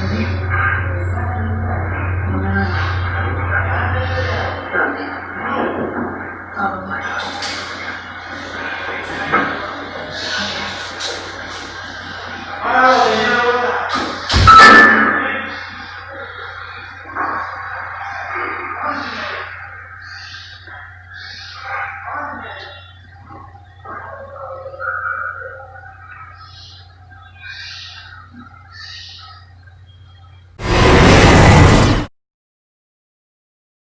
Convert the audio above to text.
rồi đấy